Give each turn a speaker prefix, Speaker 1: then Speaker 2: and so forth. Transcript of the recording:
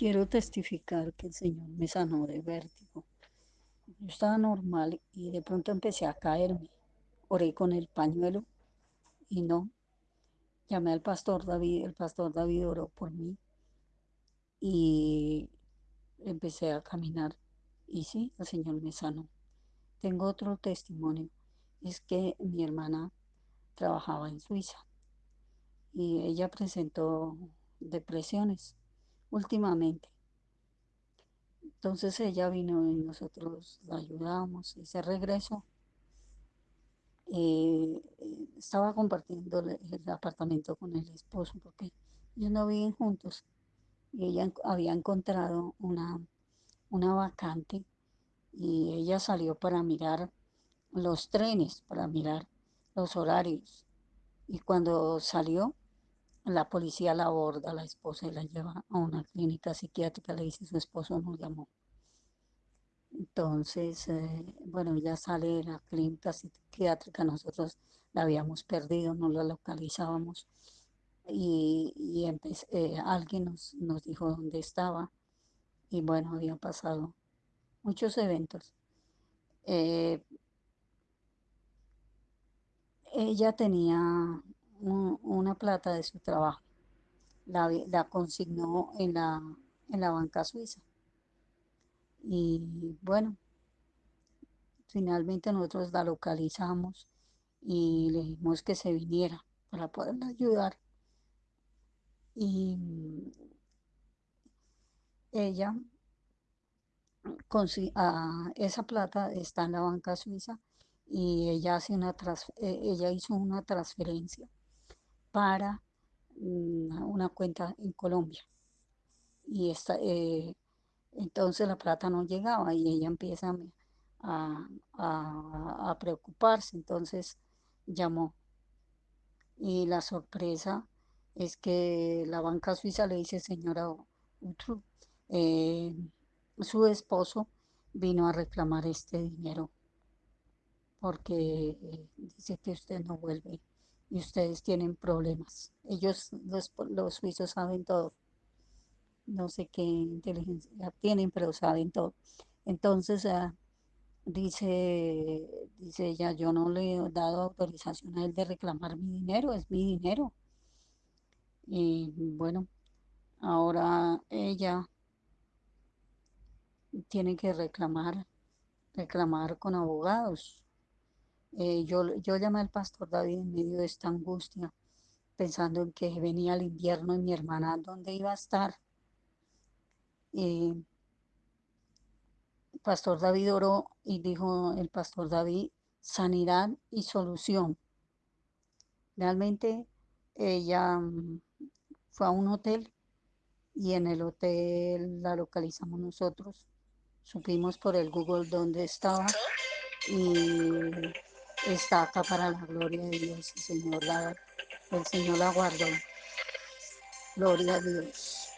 Speaker 1: Quiero testificar que el Señor me sanó de vértigo. Yo estaba normal y de pronto empecé a caerme. Oré con el pañuelo y no. Llamé al pastor David, el pastor David oró por mí y empecé a caminar. Y sí, el Señor me sanó. Tengo otro testimonio. Es que mi hermana trabajaba en Suiza y ella presentó depresiones últimamente. Entonces ella vino y nosotros la ayudamos y se regresó. Eh, estaba compartiendo el, apartamento con el esposo porque ellos no viven juntos y ella había encontrado una, una vacante y ella salió para mirar los trenes, para mirar los horarios. Y cuando salió, la policía la aborda, la esposa, y la lleva a una clínica psiquiátrica. Le dice, su esposo nos llamó. Entonces, eh, bueno, ella sale de la clínica psiquiátrica, nosotros la habíamos perdido, no la localizábamos. Y, eh, alguien nos, nos dijo dónde estaba. Y bueno, habían pasado muchos eventos. Eh, ella tenía un- una plata de su trabajo, la, consignó en la, en la banca suiza. Y bueno, finalmente nosotros la localizamos y le dijimos que se viniera para poderla ayudar. Y ella, consi- ah, esa plata está en la banca suiza y ella, hace una eh, ella hizo una transferencia para mm, una cuenta en Colombia. Y esta, eh, entonces la plata no llegaba y ella empieza a, a- preocuparse. Entonces llamó y la sorpresa es que la banca suiza le dice, señora Utru, eh, su esposo vino a reclamar este dinero porque eh, dice que usted no vuelve y ustedes tienen problemas. Ellos, los, los suizos, saben todo. No sé qué inteligencia tienen, pero saben todo. Entonces, ah, dice, dice ella, yo no le he dado autorización a él de reclamar mi dinero, es mi dinero. Y bueno, ahora ella tiene que reclamar, reclamar con abogados. Eh, yo, yo llamé al pastor David en medio de esta angustia, pensando en que venía el invierno y mi hermana, ¿dónde iba a estar? Pastor David oró y dijo el pastor David, sanidad y solución. Realmente ella mm, fue a un hotel y en el hotel la localizamos nosotros. Supimos por el Google dónde estaba y está acá para la gloria de Dios. El Señor la, el Señor la guardó. Gloria a Dios.